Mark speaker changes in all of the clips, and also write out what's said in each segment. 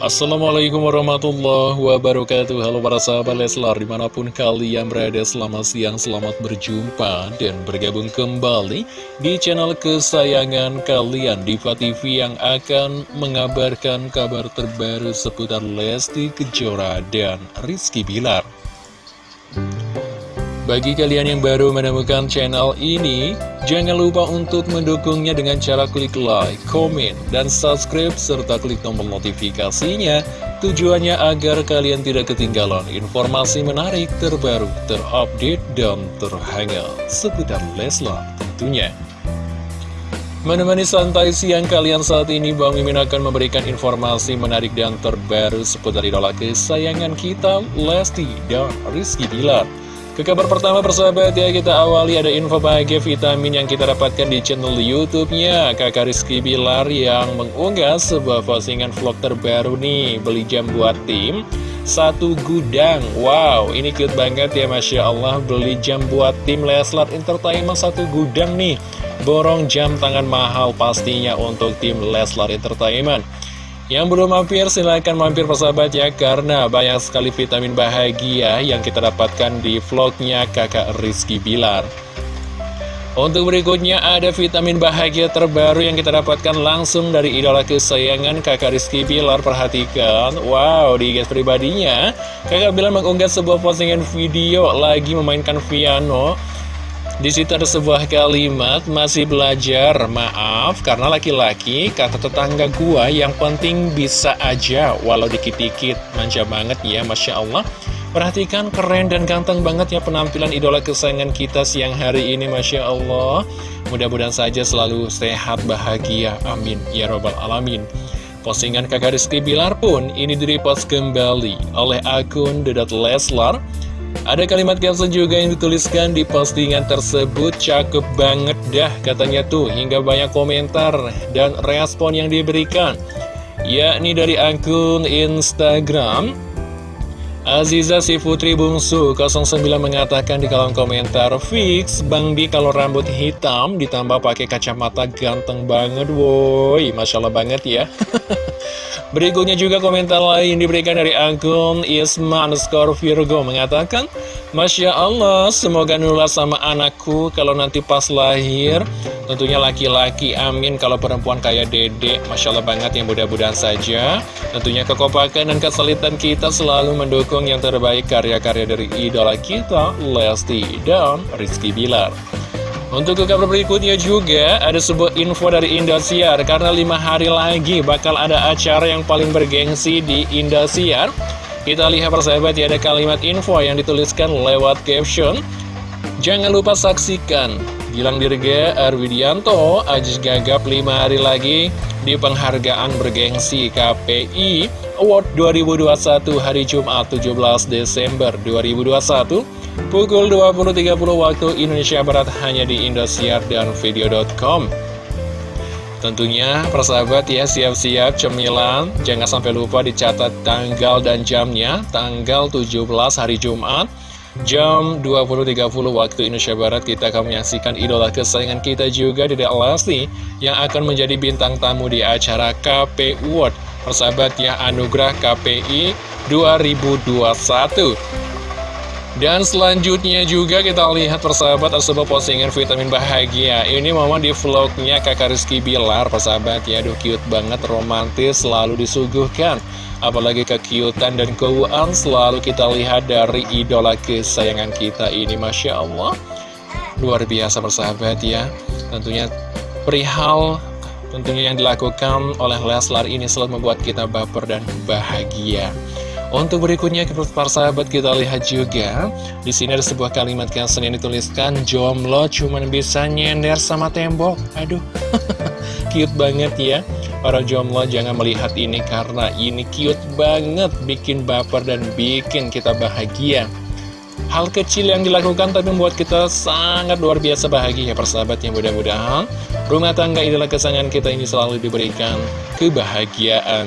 Speaker 1: Assalamualaikum warahmatullahi wabarakatuh. Halo para sahabat Leslar Di mana pun kalian berada selamat siang Selamat berjumpa dan bergabung kembali Di channel kesayangan kalian Diva TV yang akan mengabarkan kabar terbaru Seputar Lesti Kejora dan Rizky Bilar bagi kalian yang baru menemukan channel ini, jangan lupa untuk mendukungnya dengan cara klik like, komen, dan subscribe, serta klik tombol notifikasinya. Tujuannya agar kalian tidak ketinggalan informasi menarik, terbaru, terupdate, dan terhangat seputar Leslar tentunya. Menemani santai siang kalian saat ini, Bang Mimin akan memberikan informasi menarik dan terbaru seputar idola kesayangan kita, Lesti dan Rizky Bilar. Ke kabar pertama persahabat ya kita awali ada info bahagia vitamin yang kita dapatkan di channel YouTube-nya. Kakak Rizky Bilar yang mengunggah sebuah postingan vlog terbaru nih. Beli jam buat tim satu gudang. Wow ini cute banget ya Masya Allah. Beli jam buat tim Leslar Entertainment satu gudang nih. Borong jam tangan mahal pastinya untuk tim Leslar Entertainment yang belum mampir silahkan mampir persahabat ya Karena banyak sekali vitamin bahagia yang kita dapatkan di vlognya kakak Rizky Bilar. Untuk berikutnya ada vitamin bahagia terbaru yang kita dapatkan langsung dari idola kesayangan kakak Rizky Bilar. Perhatikan, wow di guys pribadinya Kakak Bilar mengunggah sebuah postingan video lagi memainkan piano di situ ada sebuah kalimat, masih belajar, maaf, karena laki-laki, kata tetangga gua, yang penting bisa aja, walau dikit-dikit, manja banget ya, Masya Allah. Perhatikan keren dan ganteng banget ya penampilan idola kesayangan kita siang hari ini, Masya Allah. Mudah-mudahan saja selalu sehat, bahagia, amin, ya robbal alamin. Postingan kakak Rizky Bilar pun ini direpost kembali oleh akun Dedat Leslar. Ada kalimat caption juga yang dituliskan di postingan tersebut Cakep banget dah katanya tuh Hingga banyak komentar dan respon yang diberikan Yakni dari akun Instagram Aziza si Putri Bungsu 09 mengatakan di kolom komentar Fix Bang Bi kalau rambut hitam ditambah pakai kacamata ganteng banget woi. Masya Allah banget ya. Berikutnya juga komentar lain diberikan dari akun Isma underscore Virgo mengatakan Masya Allah, semoga nular sama anakku kalau nanti pas lahir Tentunya laki-laki, amin. Kalau perempuan kayak dede, Masya Allah banget yang mudah-mudahan saja. Tentunya kekompakan dan kesulitan kita selalu mendukung yang terbaik karya-karya dari idola kita Lesti dan Rizky Bilar. Untuk ke kabar berikutnya juga ada sebuah info dari Indosiar. Karena lima hari lagi bakal ada acara yang paling bergengsi di Indosiar. Kita lihat persahabat ya ada kalimat info yang dituliskan lewat caption. Jangan lupa saksikan Gilang Dirga Arwidianto Ajis Gagap lima hari lagi di penghargaan bergengsi KPI Award 2021 hari Jumat 17 Desember 2021 Pukul 20.30 waktu Indonesia Barat hanya di Indosiar dan video.com Tentunya persahabat ya siap-siap cemilan. Jangan sampai lupa dicatat tanggal dan jamnya Tanggal 17 hari Jumat Jam 20.30 waktu Indonesia Barat kita akan menyaksikan idola kesayangan kita juga di Lesti Yang akan menjadi bintang tamu di acara KP World Persahabat ya Anugerah KPI 2021 dan selanjutnya juga kita lihat persahabat ada sebuah postingan vitamin bahagia. Ini mama di vlognya kakak Rizky Bilar persahabat ya. Aduh cute banget romantis selalu disuguhkan. Apalagi kekiutan dan keuan selalu kita lihat dari idola kesayangan kita ini Masya Allah. Luar biasa persahabat ya. Tentunya perihal tentunya yang dilakukan oleh Leslar ini selalu membuat kita baper dan bahagia untuk berikutnya para sahabat kita lihat juga di sini ada sebuah kalimat caption yang dituliskan jomblo cuman bisa nyender sama tembok. Aduh, cute banget ya. Para jomblo jangan melihat ini karena ini cute banget, bikin baper dan bikin kita bahagia. Hal kecil yang dilakukan tapi membuat kita sangat luar biasa bahagia persahabat yang mudah-mudahan rumah tangga idola kesayangan kita ini selalu diberikan kebahagiaan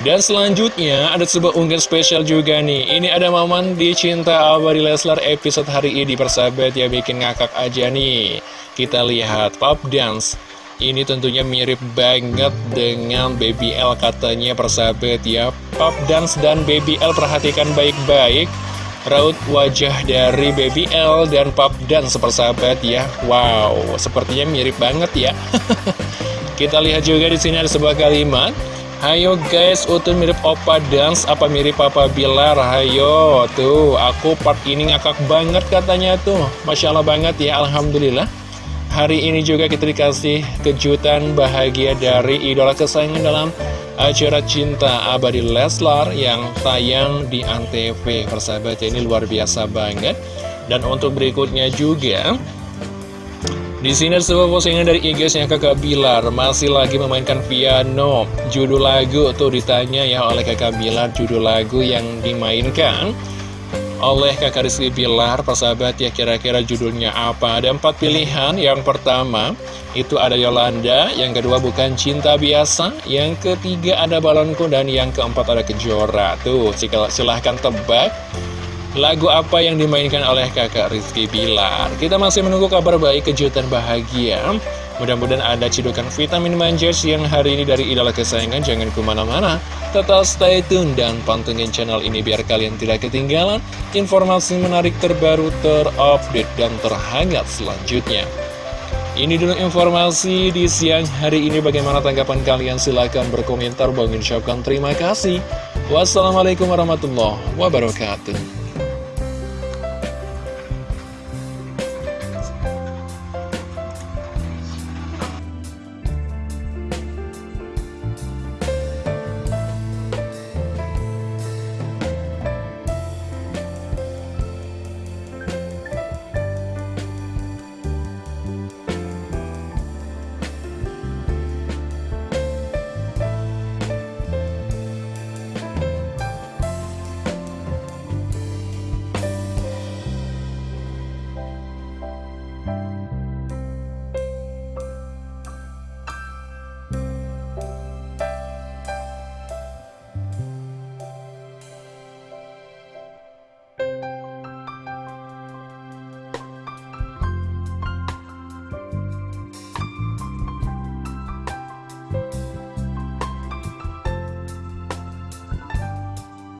Speaker 1: dan selanjutnya ada sebuah unggahan spesial juga nih. Ini ada momen di Cinta Abadi Leslar episode hari ini Persahabat ya bikin ngakak aja nih. Kita lihat pop dance. Ini tentunya mirip banget dengan Baby L katanya persahabat ya. Pop Dance dan Baby L perhatikan baik-baik. Raut wajah dari Baby L dan Pop Dance persahabat ya. Wow, sepertinya mirip banget ya. Kita lihat juga di sini ada sebuah kalimat Hayo guys, Utun mirip Opa Dance, apa mirip Papa Bilar? Hayo, tuh, aku part ini ngakak banget katanya tuh Masya Allah banget ya, Alhamdulillah Hari ini juga kita dikasih kejutan bahagia dari idola kesayangan dalam acara Cinta Abadi Leslar yang tayang di Antv. Persahabat ini luar biasa banget. Dan untuk berikutnya juga, di sini ada sebuah postingan dari IG-nya kakak Bilar. Masih lagi memainkan piano. Judul lagu tuh ditanya ya oleh kakak Bilar Judul lagu yang dimainkan oleh kakak Rizky Bilar. Persahabat ya kira-kira judulnya apa? Ada empat pilihan. Yang pertama itu ada Yolanda. Yang kedua bukan cinta biasa. Yang ketiga ada balonku. Dan yang keempat ada kejora. Tuh silahkan tebak Lagu apa yang dimainkan oleh kakak Rizky Bilar? Kita masih menunggu kabar baik kejutan bahagia. Mudah-mudahan ada cidukan vitamin manjers yang hari ini dari idola kesayangan. Jangan ke mana-mana. Tetap stay tune dan pantengin channel ini biar kalian tidak ketinggalan Informasi menarik terbaru, terupdate, dan terhangat selanjutnya. Ini dulu informasi di siang hari ini. Bagaimana tanggapan kalian? Silahkan berkomentar. Bang ucapkan terima kasih. Wassalamualaikum warahmatullahi wabarakatuh